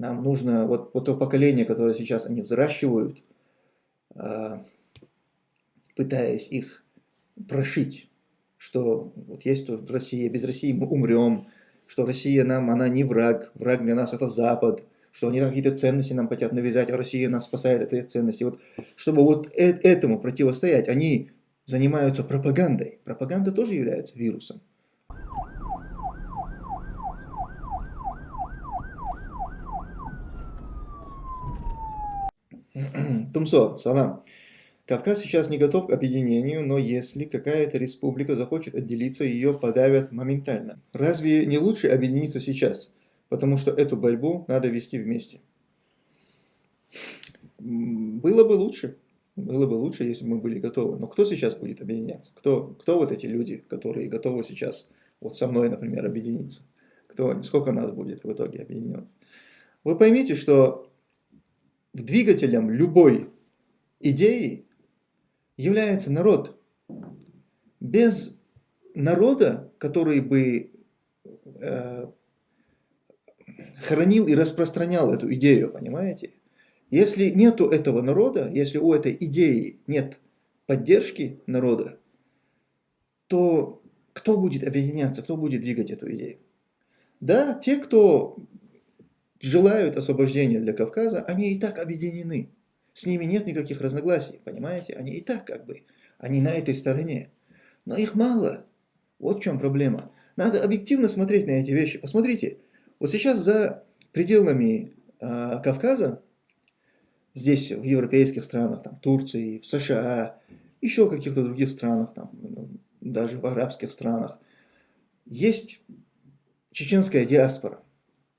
Нам нужно, вот, вот то поколение, которое сейчас они взращивают, а, пытаясь их прошить, что вот есть тут Россия, без России мы умрем, что Россия нам, она не враг, враг для нас это Запад, что они какие-то ценности нам хотят навязать, а Россия нас спасает от этих ценностей. Вот, чтобы вот э этому противостоять, они занимаются пропагандой. Пропаганда тоже является вирусом. Тумсо, салам. Кавказ сейчас не готов к объединению, но если какая-то республика захочет отделиться, ее подавят моментально. Разве не лучше объединиться сейчас? Потому что эту борьбу надо вести вместе. Было бы лучше. Было бы лучше, если бы мы были готовы. Но кто сейчас будет объединяться? Кто, кто вот эти люди, которые готовы сейчас, вот со мной, например, объединиться? Кто, сколько нас будет в итоге объединенных? Вы поймите, что двигателем любой идеи является народ. Без народа, который бы э, хранил и распространял эту идею, понимаете? Если нету этого народа, если у этой идеи нет поддержки народа, то кто будет объединяться, кто будет двигать эту идею? Да, те, кто желают освобождения для Кавказа, они и так объединены. С ними нет никаких разногласий, понимаете? Они и так как бы, они на этой стороне. Но их мало. Вот в чем проблема. Надо объективно смотреть на эти вещи. Посмотрите, вот сейчас за пределами э, Кавказа, здесь в европейских странах, там, Турции, в США, еще в каких-то других странах, там, ну, даже в арабских странах, есть чеченская диаспора.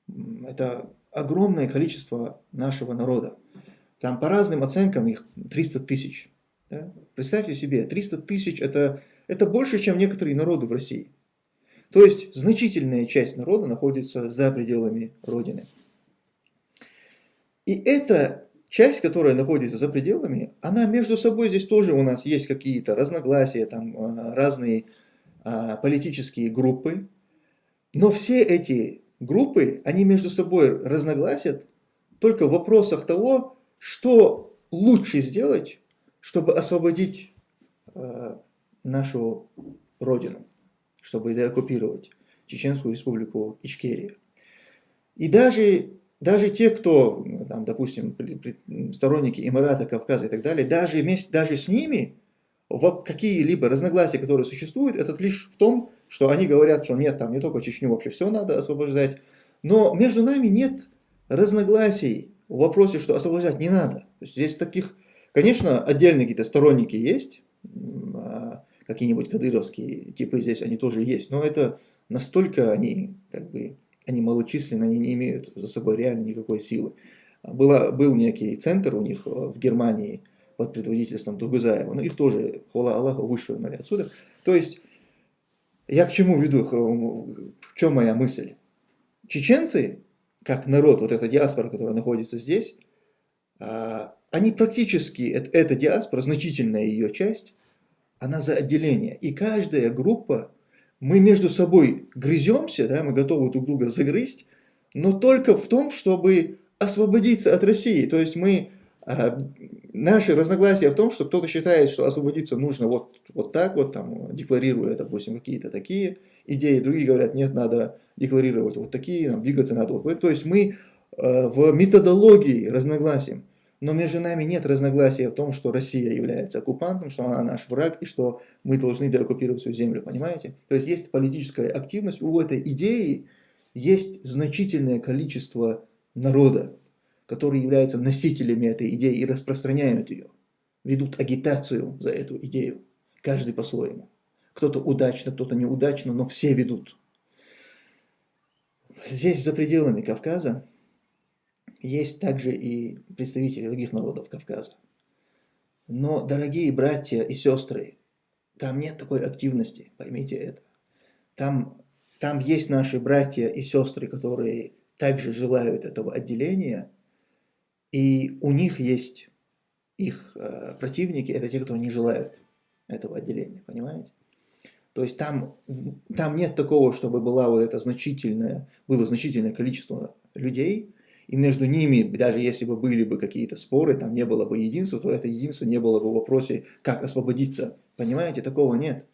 Это огромное количество нашего народа. Там по разным оценкам их 300 тысяч. Да? Представьте себе, 300 тысяч это, это больше, чем некоторые народы в России. То есть значительная часть народа находится за пределами Родины. И эта часть, которая находится за пределами, она между собой здесь тоже у нас есть какие-то разногласия, там а, разные а, политические группы. Но все эти группы, они между собой разногласят только в вопросах того, что лучше сделать, чтобы освободить э, нашу родину, чтобы деоккупировать Чеченскую республику Ичкерия. И даже, даже те, кто, там, допустим, сторонники Эмирата, Кавказа и так далее, даже, вместе, даже с ними какие-либо разногласия, которые существуют, это лишь в том, что они говорят, что нет, там не только Чечню, вообще все надо освобождать. Но между нами нет разногласий в вопросе, что освобождать не надо. То есть здесь таких, конечно, отдельные какие-то сторонники есть, а, какие-нибудь кадыровские типы здесь они тоже есть, но это настолько они, как бы, они малочисленны, они не имеют за собой реально никакой силы. Была, был некий центр у них в Германии под предводительством Тугузаева, но их тоже, хвала Аллаху, вышвырнули отсюда. То есть, я к чему веду, в чем моя мысль? Чеченцы как народ, вот эта диаспора, которая находится здесь, а, они практически, эта диаспора, значительная ее часть, она за отделение. И каждая группа, мы между собой грыземся, да, мы готовы друг друга загрызть, но только в том, чтобы освободиться от России. То есть мы наши разногласия в том, что кто-то считает, что освободиться нужно вот, вот так вот, там, декларируя, допустим, какие-то такие идеи, другие говорят, нет, надо декларировать вот такие, нам двигаться надо вот. То есть мы э, в методологии разногласием, но между нами нет разногласия в том, что Россия является оккупантом, что она наш враг и что мы должны деоккупировать свою землю, понимаете? То есть есть политическая активность, у этой идеи есть значительное количество народа, которые являются носителями этой идеи и распространяют ее, ведут агитацию за эту идею, каждый по-своему. Кто-то удачно, кто-то неудачно, но все ведут. Здесь, за пределами Кавказа, есть также и представители других народов Кавказа. Но, дорогие братья и сестры, там нет такой активности, поймите это. Там, там есть наши братья и сестры, которые также желают этого отделения, и у них есть их э, противники, это те, кто не желают этого отделения, понимаете? То есть там, там нет такого, чтобы была вот это значительное, было значительное количество людей, и между ними, даже если бы были бы какие-то споры, там не было бы единства, то это единство не было бы в вопросе, как освободиться. Понимаете, такого нет.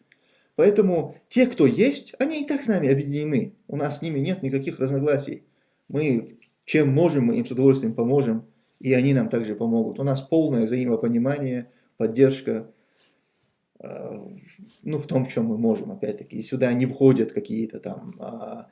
Поэтому те, кто есть, они и так с нами объединены. У нас с ними нет никаких разногласий. Мы чем можем, мы им с удовольствием поможем, и они нам также помогут. У нас полное взаимопонимание, поддержка, э, ну, в том, в чем мы можем, опять-таки. И сюда не входят какие-то там а,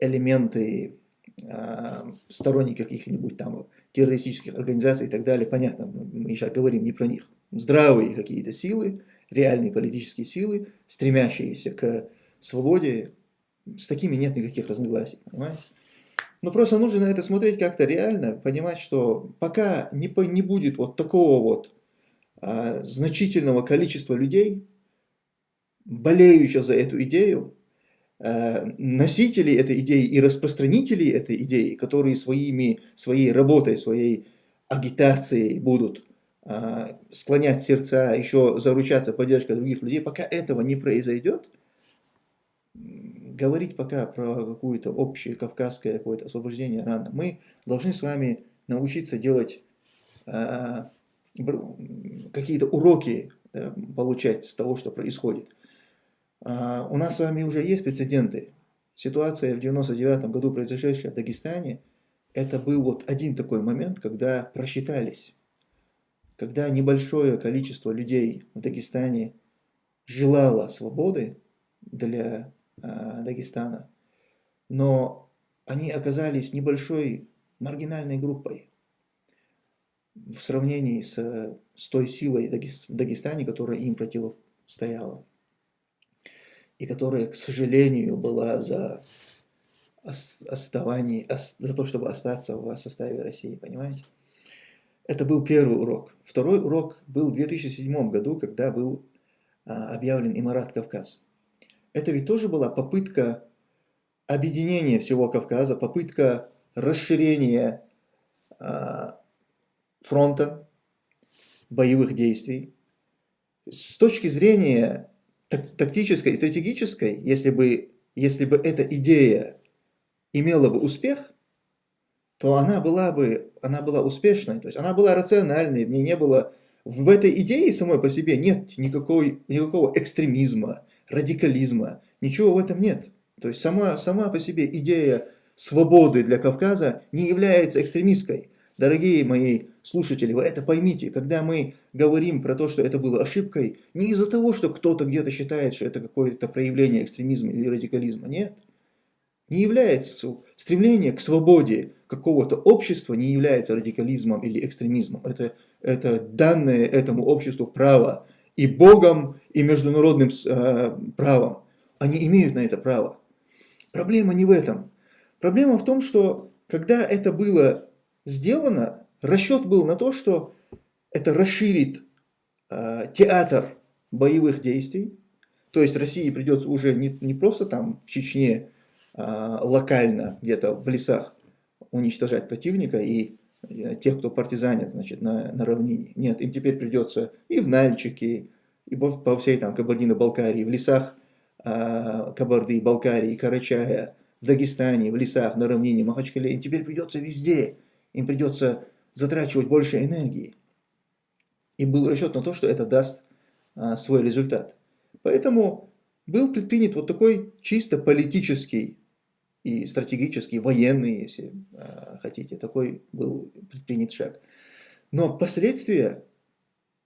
элементы а, сторонники каких-нибудь там террористических организаций и так далее, понятно, мы сейчас говорим не про них. Здравые какие-то силы, реальные политические силы, стремящиеся к свободе, с такими нет никаких разногласий, понимаете? Но просто нужно на это смотреть как-то реально, понимать, что пока не, не будет вот такого вот а, значительного количества людей, болеющих за эту идею, Э, носителей этой идеи и распространителей этой идеи, которые своими, своей работой, своей агитацией будут э, склонять сердца, еще заручаться поддержкой других людей, пока этого не произойдет, говорить пока про какое-то общее кавказское какое-то освобождение рано. Мы должны с вами научиться делать э, какие-то уроки получать с того, что происходит. А, у нас с вами уже есть прецеденты. Ситуация в 99 году, произошедшая в Дагестане, это был вот один такой момент, когда просчитались. Когда небольшое количество людей в Дагестане желало свободы для э, Дагестана, но они оказались небольшой маргинальной группой в сравнении с, с той силой в Дагестане, которая им противостояла и которая, к сожалению, была за оставание, за то, чтобы остаться в составе России, понимаете? Это был первый урок. Второй урок был в 2007 году, когда был а, объявлен Имарат Кавказ. Это ведь тоже была попытка объединения всего Кавказа, попытка расширения а, фронта боевых действий. С точки зрения тактической и стратегической, если бы, если бы эта идея имела бы успех, то она была бы она была успешной, то есть она была рациональной, в ней не было, в этой идее самой по себе нет никакой, никакого экстремизма, радикализма, ничего в этом нет. То есть сама, сама по себе идея свободы для Кавказа не является экстремистской. Дорогие мои слушатели, вы это поймите, когда мы говорим про то, что это было ошибкой, не из-за того, что кто-то где-то считает, что это какое-то проявление экстремизма или радикализма, нет. Не является стремление к свободе какого-то общества не является радикализмом или экстремизмом. Это, это данное этому обществу право и Богом, и международным э, правом. Они имеют на это право. Проблема не в этом. Проблема в том, что когда это было сделано, расчет был на то, что это расширит э, театр боевых действий, то есть России придется уже не, не просто там в Чечне э, локально, где-то в лесах уничтожать противника и тех, кто партизанит, значит, на, на равнине. Нет, им теперь придется и в Нальчике, и по, по всей там Кабардино-Балкарии, в лесах э, Кабарды, Балкарии, Карачая, в Дагестане, в лесах, на равнине, Махачкале, им теперь придется везде им придется затрачивать больше энергии. И был расчет на то, что это даст а, свой результат. Поэтому был предпринят вот такой чисто политический и стратегический, военный, если а, хотите, такой был предпринят шаг. Но последствия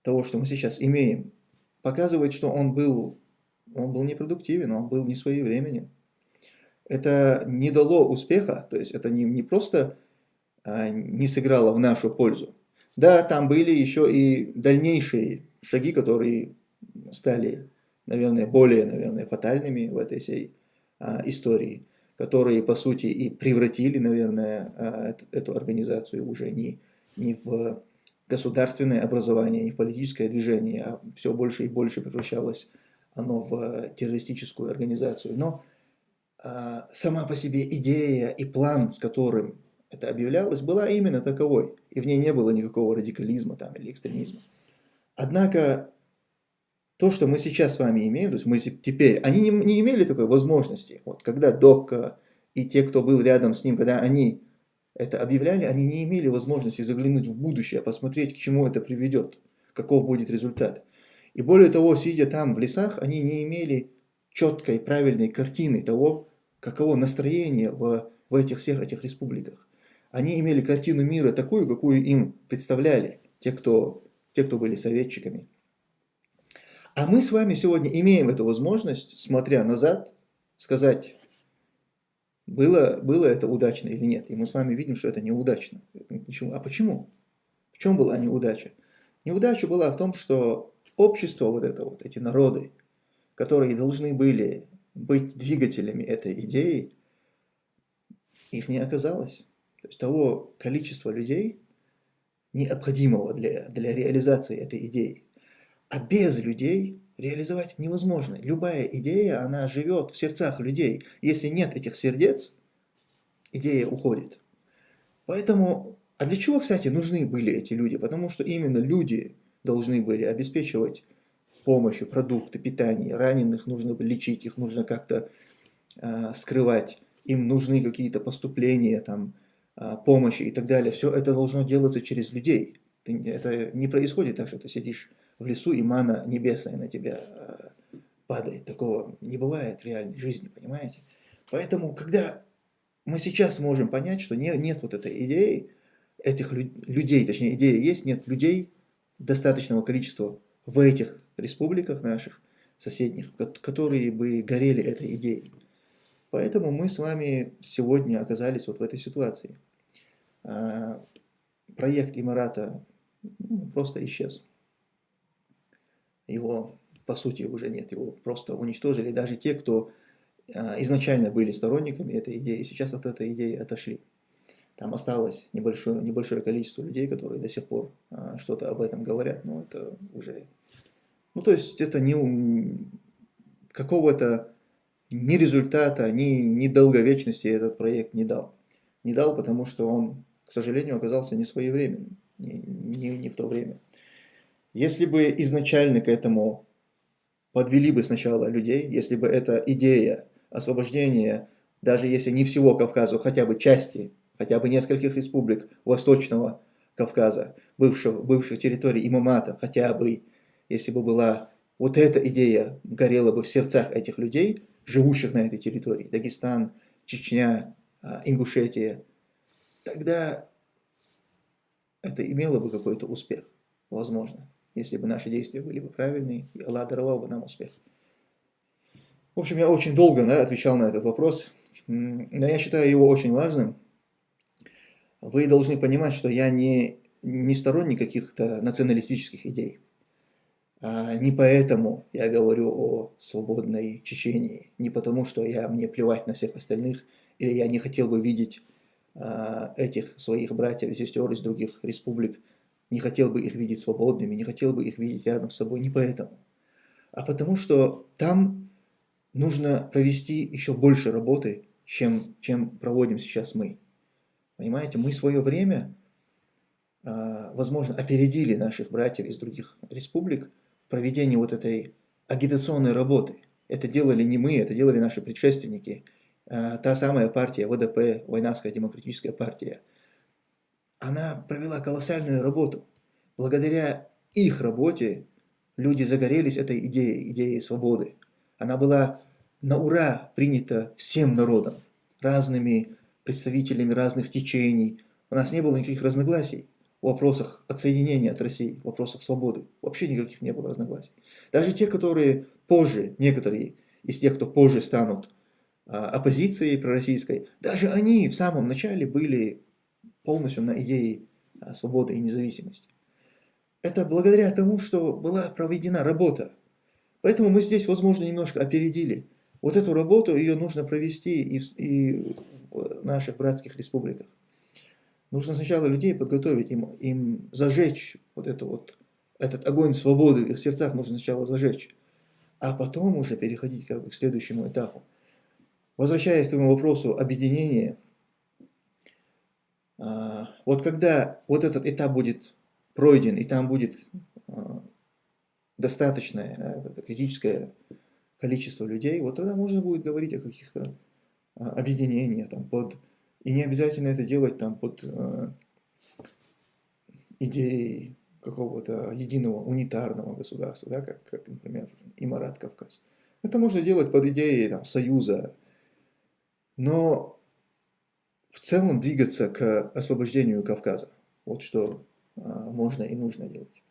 того, что мы сейчас имеем, показывает, что он был, он был непродуктивен, он был не своевременен. Это не дало успеха, то есть это не, не просто а, не сыграла в нашу пользу. Да, там были еще и дальнейшие шаги, которые стали, наверное, более, наверное, фатальными в этой всей а, истории, которые, по сути, и превратили, наверное, а, эту организацию уже не, не в государственное образование, не в политическое движение, а все больше и больше превращалось оно в террористическую организацию. Но а, сама по себе идея и план, с которым это объявлялось, была именно таковой, и в ней не было никакого радикализма там, или экстремизма. Однако то, что мы сейчас с вами имеем, то есть мы теперь, они не, не имели такой возможности. Вот когда Докка и те, кто был рядом с ним, когда они это объявляли, они не имели возможности заглянуть в будущее, посмотреть, к чему это приведет, каков будет результат. И более того, сидя там в лесах, они не имели четкой, правильной картины того, каково настроение в, в этих всех этих республиках. Они имели картину мира такую, какую им представляли те, кто, те, кто были советчиками. А мы с вами сегодня имеем эту возможность, смотря назад, сказать, было, было это удачно или нет. И мы с вами видим, что это неудачно. Почему? А почему? В чем была неудача? Неудача была в том, что общество, вот это вот, эти народы, которые должны были быть двигателями этой идеи, их не оказалось. То есть того количества людей, необходимого для, для реализации этой идеи. А без людей реализовать невозможно. Любая идея, она живет в сердцах людей. Если нет этих сердец, идея уходит. Поэтому, а для чего, кстати, нужны были эти люди? Потому что именно люди должны были обеспечивать помощью продукты, питание. Раненых нужно лечить, их нужно как-то э, скрывать. Им нужны какие-то поступления, там, э, помощи и так далее. Все это должно делаться через людей. Это не происходит так, что ты сидишь в лесу, и мана небесная на тебя э, падает. Такого не бывает в реальной жизни, понимаете? Поэтому, когда мы сейчас можем понять, что не, нет вот этой идеи, этих лю людей, точнее идея есть, нет людей достаточного количества в этих республиках наших, соседних, которые бы горели этой идеей. Поэтому мы с вами сегодня оказались вот в этой ситуации. А, проект Имарата ну, просто исчез его по сути уже нет, его просто уничтожили. Даже те, кто а, изначально были сторонниками этой идеи, сейчас от этой идеи отошли. Там осталось небольшое, небольшое количество людей, которые до сих пор а, что-то об этом говорят, но это уже... Ну, то есть это не какого-то ни результата, ни, ни долговечности этот проект не дал. Не дал, потому что он, к сожалению, оказался не своевременным, не, не, не в то время. Если бы изначально к этому подвели бы сначала людей, если бы эта идея освобождения, даже если не всего Кавказа, хотя бы части, хотя бы нескольких республик Восточного Кавказа, бывших, бывших территорий имамата, хотя бы, если бы была вот эта идея горела бы в сердцах этих людей, живущих на этой территории, Дагестан, Чечня, а, Ингушетия, тогда это имело бы какой-то успех, возможно если бы наши действия были бы правильные, и Аллах даровал бы нам успех. В общем, я очень долго да, отвечал на этот вопрос, но я считаю его очень важным. Вы должны понимать, что я не, не сторонник каких-то националистических идей. А не поэтому я говорю о свободной Чечении, не потому, что я, мне плевать на всех остальных, или я не хотел бы видеть а, этих своих братьев и сестер из других республик не хотел бы их видеть свободными, не хотел бы их видеть рядом с собой не поэтому, а потому что там нужно провести еще больше работы, чем, чем проводим сейчас мы. Понимаете, мы свое время, а, возможно, опередили наших братьев из других республик в проведении вот этой агитационной работы. Это делали не мы, это делали наши предшественники. А, та самая партия ВДП, Войнавская демократическая партия – она провела колоссальную работу. Благодаря их работе люди загорелись этой идеей, идеей свободы. Она была на ура принята всем народом, разными представителями разных течений. У нас не было никаких разногласий в вопросах отсоединения от России, в вопросах свободы. Вообще никаких не было разногласий. Даже те, которые позже, некоторые из тех, кто позже станут а, оппозицией пророссийской, даже они в самом начале были полностью на идее а, свободы и независимости. Это благодаря тому, что была проведена работа. Поэтому мы здесь, возможно, немножко опередили. Вот эту работу, ее нужно провести и в, и в наших братских республиках. Нужно сначала людей подготовить, им, им зажечь вот, это вот этот огонь свободы в их сердцах нужно сначала зажечь, а потом уже переходить как бы к следующему этапу. Возвращаясь к этому вопросу объединения, вот когда вот этот этап будет пройден, и там будет а, достаточное критическое количество людей, вот тогда можно будет говорить о каких-то а, объединениях там, под И не обязательно это делать там под идеей какого-то единого унитарного государства, да, как, как, например, Имарат Кавказ. Это можно делать под идеей там, союза, но в целом двигаться к освобождению Кавказа. Вот что а, можно и нужно делать.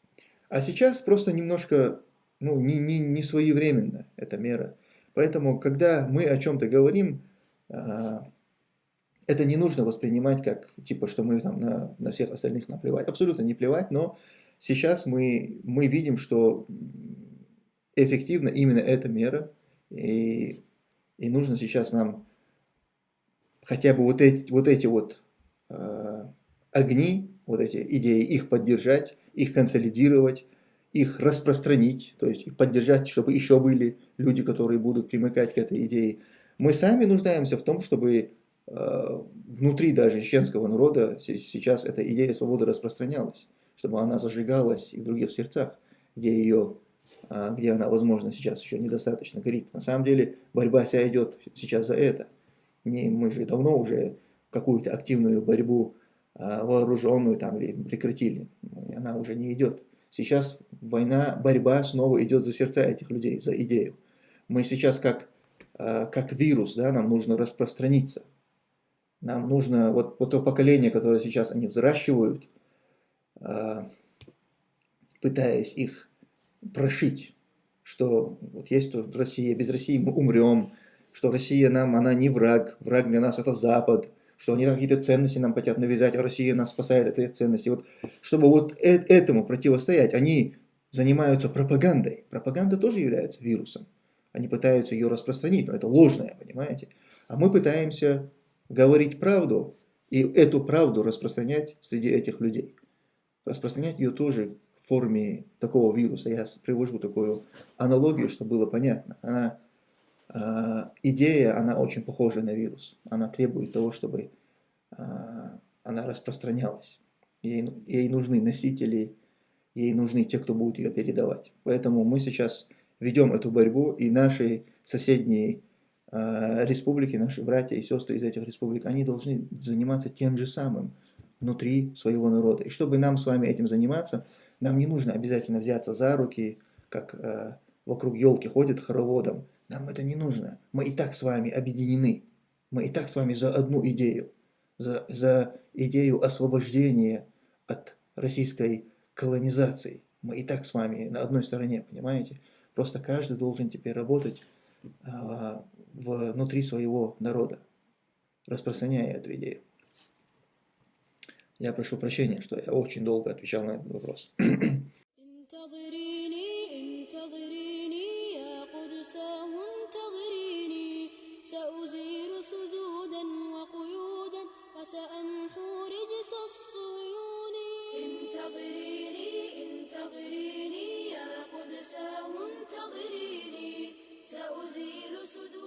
А сейчас просто немножко, ну, не, не, не своевременно эта мера. Поэтому, когда мы о чем-то говорим, а, это не нужно воспринимать как, типа, что мы там на, на всех остальных наплевать. Абсолютно не плевать, но сейчас мы, мы видим, что эффективна именно эта мера, и, и нужно сейчас нам хотя бы вот эти вот, эти вот э, огни, вот эти идеи, их поддержать, их консолидировать, их распространить, то есть их поддержать, чтобы еще были люди, которые будут примыкать к этой идее. Мы сами нуждаемся в том, чтобы э, внутри даже чеченского народа сейчас эта идея свободы распространялась, чтобы она зажигалась и в других сердцах, где ее э, где она, возможно, сейчас еще недостаточно горит. На самом деле борьба вся идет сейчас за это. Не, мы же давно уже какую-то активную борьбу э, вооруженную там прекратили. Она уже не идет. Сейчас война, борьба снова идет за сердца этих людей, за идею. Мы сейчас как, э, как вирус, да, нам нужно распространиться. Нам нужно, вот, вот то поколение, которое сейчас они взращивают, э, пытаясь их прошить, что вот есть тут Россия, без России мы умрем, что Россия нам, она не враг, враг для нас это Запад, что они какие-то ценности нам хотят навязать, а Россия нас спасает от этих ценностей. Вот, чтобы вот э этому противостоять, они занимаются пропагандой. Пропаганда тоже является вирусом. Они пытаются ее распространить, но это ложное, понимаете? А мы пытаемся говорить правду и эту правду распространять среди этих людей. Распространять ее тоже в форме такого вируса. Я привожу такую аналогию, чтобы было понятно. Она идея, она очень похожа на вирус. Она требует того, чтобы а, она распространялась. Ей, ей нужны носители, ей нужны те, кто будет ее передавать. Поэтому мы сейчас ведем эту борьбу, и наши соседние э, республики, наши братья и сестры из этих республик, они должны заниматься тем же самым внутри своего народа. И чтобы нам с вами этим заниматься, нам не нужно обязательно взяться за руки, как э, вокруг елки ходят хороводом, нам это не нужно. Мы и так с вами объединены. Мы и так с вами за одну идею. За, за идею освобождения от российской колонизации. Мы и так с вами на одной стороне, понимаете? Просто каждый должен теперь работать а, внутри своего народа, распространяя эту идею. Я прошу прощения, что я очень долго отвечал на этот вопрос. انتظريني انتظريني يا قدساه انتظريني. سأزيل صدور